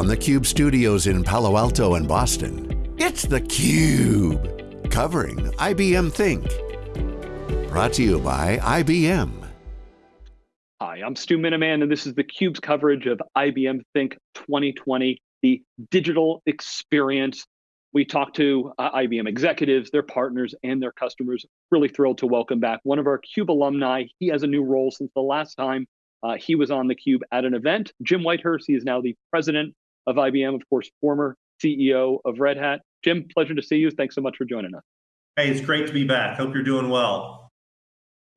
from the Cube studios in Palo Alto and Boston, it's theCUBE, covering IBM Think. Brought to you by IBM. Hi, I'm Stu Miniman, and this is theCUBE's coverage of IBM Think 2020, the digital experience. We talked to uh, IBM executives, their partners, and their customers. Really thrilled to welcome back one of our CUBE alumni. He has a new role since the last time uh, he was on theCUBE at an event. Jim Whitehurst, he is now the president of IBM, of course, former CEO of Red Hat. Jim, pleasure to see you. Thanks so much for joining us. Hey, it's great to be back. Hope you're doing well.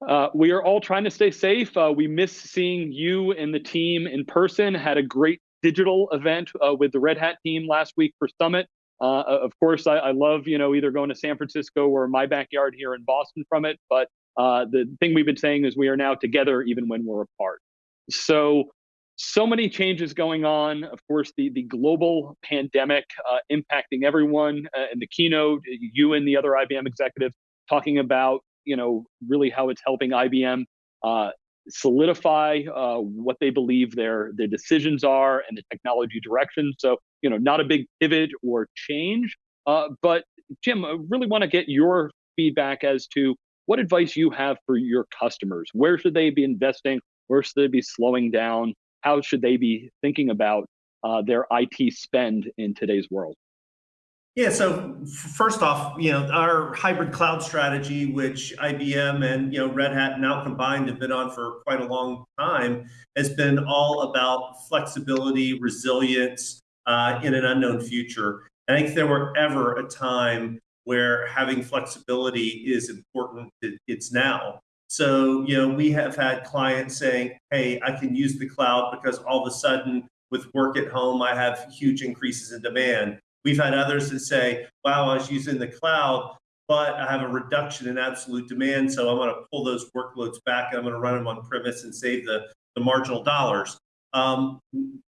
Uh, we are all trying to stay safe. Uh, we miss seeing you and the team in person. Had a great digital event uh, with the Red Hat team last week for Summit. Uh, of course, I, I, love you know either going to San Francisco or my backyard here in Boston from it. But uh, the thing we've been saying is we are now together even when we're apart. So, so many changes going on. Of course, the, the global pandemic uh, impacting everyone. Uh, in the keynote, you and the other IBM executives talking about, you know, really how it's helping IBM uh, solidify uh, what they believe their their decisions are and the technology direction. So, you know, not a big pivot or change. Uh, but Jim, I really want to get your feedback as to what advice you have for your customers. Where should they be investing? Where should they be slowing down? How should they be thinking about uh, their IT spend in today's world? Yeah, so first off, you know, our hybrid cloud strategy, which IBM and, you know, Red Hat now combined have been on for quite a long time, has been all about flexibility, resilience uh, in an unknown future. I think there were ever a time where having flexibility is important, it's now. So, you know, we have had clients saying, hey, I can use the cloud because all of a sudden with work at home, I have huge increases in demand. We've had others that say, wow, I was using the cloud, but I have a reduction in absolute demand. So I'm going to pull those workloads back and I'm going to run them on premise and save the, the marginal dollars. Um,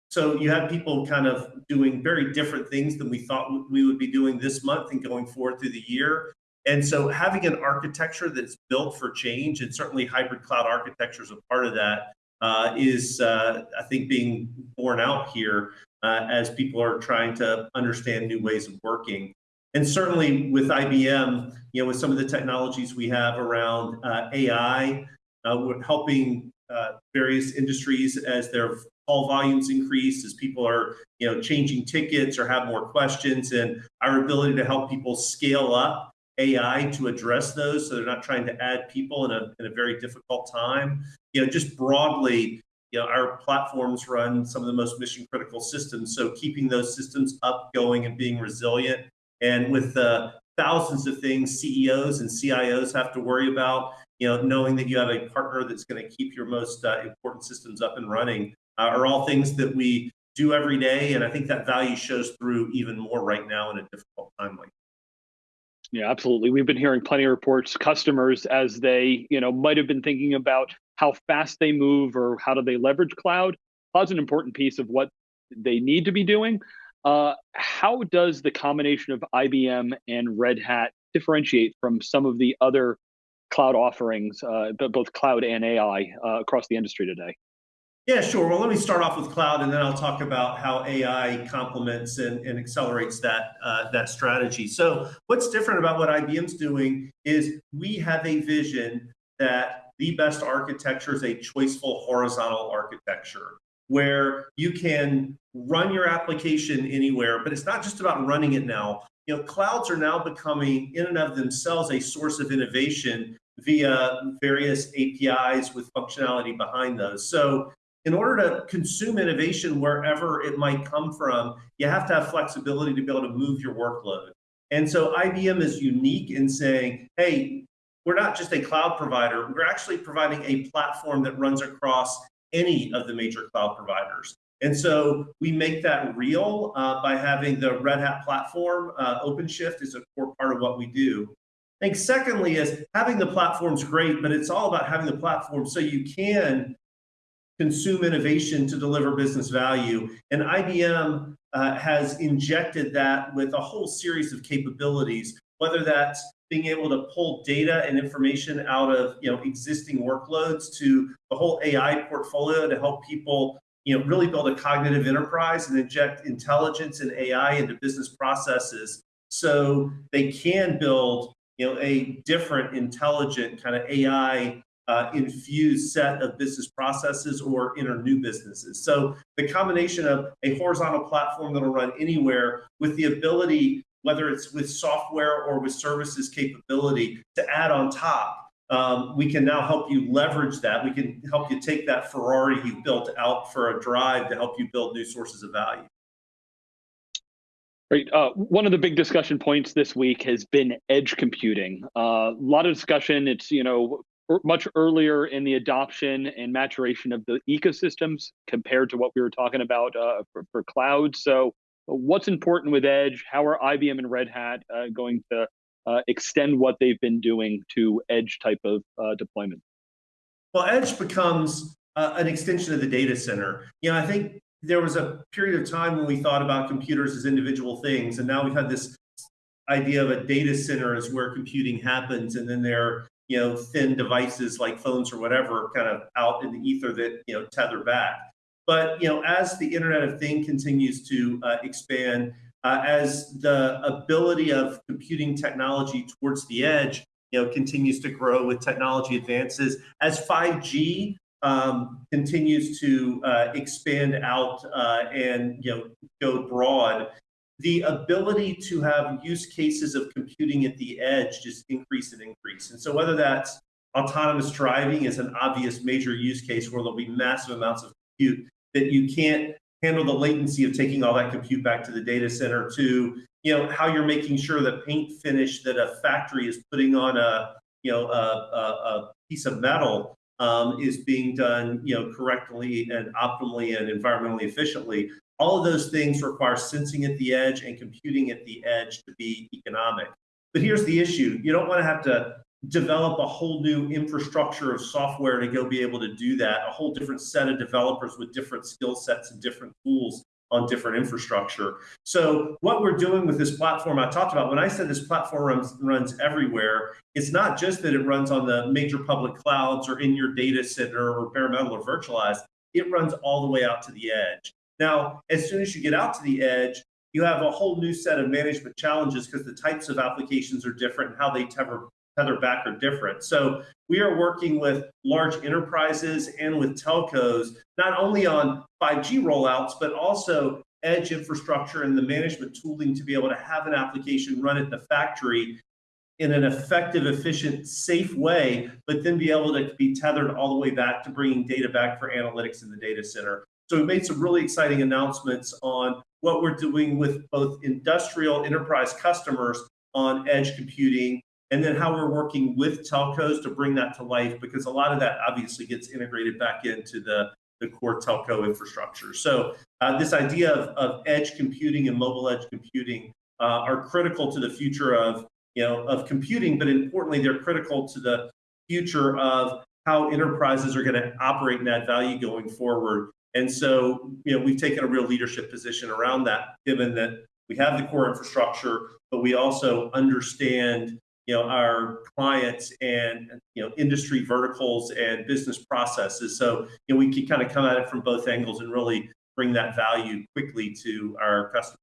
so you have people kind of doing very different things than we thought we would be doing this month and going forward through the year. And so having an architecture that's built for change, and certainly hybrid cloud architecture is a part of that, uh, is uh, I think being borne out here uh, as people are trying to understand new ways of working. And certainly with IBM, you know, with some of the technologies we have around uh, AI, uh, we're helping uh, various industries as their call volumes increase, as people are, you know, changing tickets or have more questions, and our ability to help people scale up AI to address those, so they're not trying to add people in a, in a very difficult time. You know, just broadly, you know, our platforms run some of the most mission critical systems. So keeping those systems up, going, and being resilient. And with the thousands of things CEOs and CIOs have to worry about, you know, knowing that you have a partner that's going to keep your most uh, important systems up and running uh, are all things that we do every day. And I think that value shows through even more right now in a difficult time like yeah, absolutely. We've been hearing plenty of reports, customers as they, you know, might have been thinking about how fast they move or how do they leverage cloud. Cloud's an important piece of what they need to be doing. Uh, how does the combination of IBM and Red Hat differentiate from some of the other cloud offerings, uh, both cloud and AI uh, across the industry today? Yeah, sure. Well, let me start off with cloud, and then I'll talk about how AI complements and, and accelerates that uh, that strategy. So, what's different about what IBM's doing is we have a vision that the best architecture is a choiceful horizontal architecture where you can run your application anywhere, but it's not just about running it now. You know, clouds are now becoming in and of themselves a source of innovation via various APIs with functionality behind those. So in order to consume innovation wherever it might come from, you have to have flexibility to be able to move your workload. And so IBM is unique in saying, hey, we're not just a cloud provider, we're actually providing a platform that runs across any of the major cloud providers. And so we make that real uh, by having the Red Hat platform. Uh, OpenShift is a core part of what we do. I think secondly is having the platform's great, but it's all about having the platform so you can consume innovation to deliver business value. And IBM uh, has injected that with a whole series of capabilities, whether that's being able to pull data and information out of you know existing workloads to the whole AI portfolio to help people you know, really build a cognitive enterprise and inject intelligence and AI into business processes so they can build, you know, a different, intelligent kind of AI uh, infused set of business processes or enter new businesses. So the combination of a horizontal platform that'll run anywhere with the ability, whether it's with software or with services capability, to add on top um, we can now help you leverage that. We can help you take that Ferrari you built out for a drive to help you build new sources of value. Right. Uh, one of the big discussion points this week has been edge computing. Uh, a lot of discussion. It's you know much earlier in the adoption and maturation of the ecosystems compared to what we were talking about uh, for, for cloud. So, what's important with edge? How are IBM and Red Hat uh, going to uh, extend what they've been doing to edge type of uh, deployment? Well, edge becomes uh, an extension of the data center. You know, I think there was a period of time when we thought about computers as individual things, and now we've had this idea of a data center as where computing happens, and then there you know thin devices like phones or whatever kind of out in the ether that you know tether back. But you know, as the Internet of Things continues to uh, expand, uh, as the ability of computing technology towards the edge you know, continues to grow with technology advances, as 5G um, continues to uh, expand out uh, and you know, go broad, the ability to have use cases of computing at the edge just increase and increase. And so whether that's autonomous driving is an obvious major use case where there'll be massive amounts of compute that you can't handle the latency of taking all that compute back to the data center to you know how you're making sure the paint finish that a factory is putting on a you know a, a, a piece of metal um, is being done you know correctly and optimally and environmentally efficiently all of those things require sensing at the edge and computing at the edge to be economic but here's the issue you don't want to have to develop a whole new infrastructure of software to go be able to do that, a whole different set of developers with different skill sets and different tools on different infrastructure. So what we're doing with this platform I talked about, when I said this platform runs, runs everywhere, it's not just that it runs on the major public clouds or in your data center or bare metal or virtualized, it runs all the way out to the edge. Now, as soon as you get out to the edge, you have a whole new set of management challenges because the types of applications are different and how they tether, tether back are different. So we are working with large enterprises and with telcos, not only on 5G rollouts, but also edge infrastructure and the management tooling to be able to have an application run at the factory in an effective, efficient, safe way, but then be able to be tethered all the way back to bringing data back for analytics in the data center. So we made some really exciting announcements on what we're doing with both industrial enterprise customers on edge computing and then how we're working with telcos to bring that to life because a lot of that obviously gets integrated back into the, the core telco infrastructure. So uh, this idea of, of edge computing and mobile edge computing uh, are critical to the future of, you know, of computing, but importantly, they're critical to the future of how enterprises are going to operate and add value going forward. And so, you know, we've taken a real leadership position around that, given that we have the core infrastructure, but we also understand you know our clients and you know industry verticals and business processes. So you know we can kind of come at it from both angles and really bring that value quickly to our customers.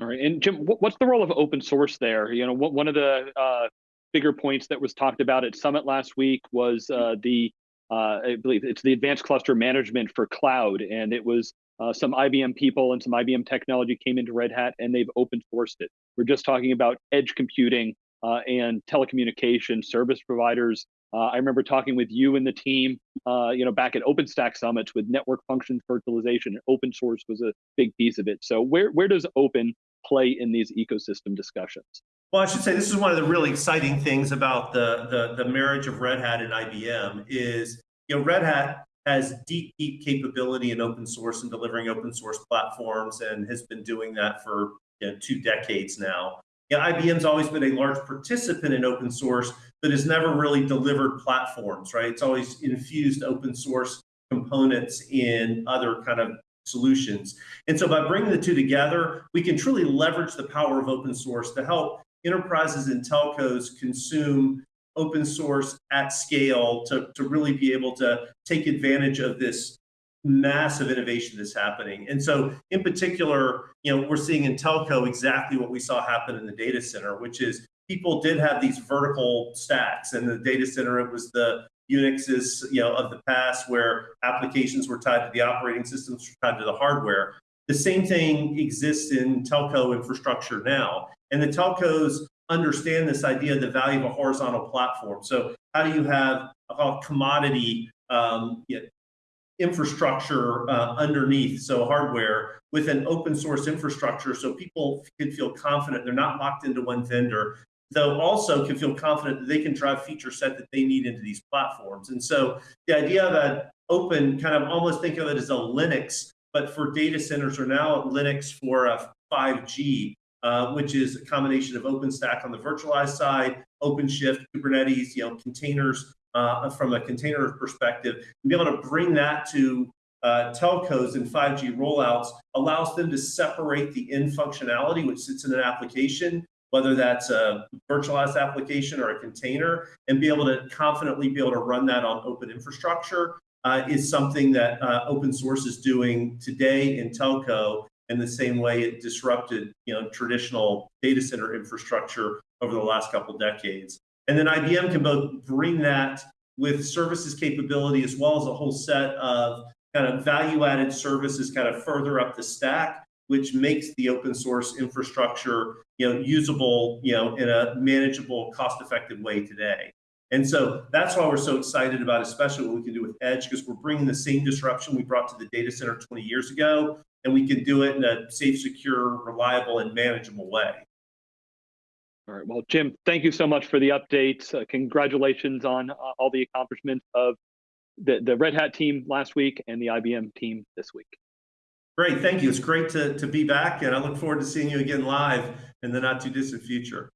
All right. And jim what's the role of open source there? You know one of the uh, bigger points that was talked about at summit last week was uh, the uh, i believe it's the advanced cluster management for cloud and it was uh, some IBM people and some IBM technology came into Red Hat and they've open sourced it. We're just talking about edge computing uh, and telecommunication service providers. Uh, I remember talking with you and the team, uh, you know, back at OpenStack summits with network functions virtualization. And open source was a big piece of it. So where where does open play in these ecosystem discussions? Well, I should say this is one of the really exciting things about the the, the marriage of Red Hat and IBM is you know Red Hat has deep deep capability in open source and delivering open source platforms and has been doing that for you know, two decades now. Yeah, IBM's always been a large participant in open source, but has never really delivered platforms, right? It's always infused open source components in other kind of solutions. And so by bringing the two together, we can truly leverage the power of open source to help enterprises and telcos consume open source at scale to, to really be able to take advantage of this massive innovation that's happening. And so in particular, you know, we're seeing in telco exactly what we saw happen in the data center, which is people did have these vertical stacks. In the data center, it was the Unixes, you know, of the past where applications were tied to the operating systems, tied to the hardware. The same thing exists in telco infrastructure now. And the telcos understand this idea of the value of a horizontal platform. So how do you have a commodity um, you know, infrastructure uh, underneath, so hardware, with an open source infrastructure so people can feel confident they're not locked into one vendor, though also can feel confident that they can drive feature set that they need into these platforms. And so the idea of an open, kind of almost think of it as a Linux, but for data centers are now Linux for a 5G, uh, which is a combination of OpenStack on the virtualized side, OpenShift, Kubernetes, you know, containers uh, from a container perspective, and be able to bring that to uh, telcos and 5G rollouts allows them to separate the in functionality, which sits in an application, whether that's a virtualized application or a container, and be able to confidently be able to run that on open infrastructure uh, is something that uh, open source is doing today in telco in the same way it disrupted you know, traditional data center infrastructure over the last couple decades. And then IBM can both bring that with services capability as well as a whole set of kind of value added services kind of further up the stack, which makes the open source infrastructure you know, usable you know, in a manageable, cost effective way today. And so that's why we're so excited about, especially what we can do with Edge, because we're bringing the same disruption we brought to the data center 20 years ago, and we can do it in a safe, secure, reliable, and manageable way. All right. Well, Jim, thank you so much for the updates. Uh, congratulations on uh, all the accomplishments of the, the Red Hat team last week and the IBM team this week. Great. Thank you. It's great to, to be back, and I look forward to seeing you again live in the not too distant future.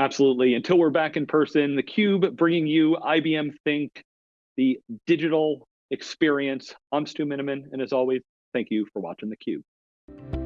Absolutely. Until we're back in person, theCUBE bringing you IBM Think, the digital experience. I'm Stu Miniman, and as always, thank you for watching the theCUBE.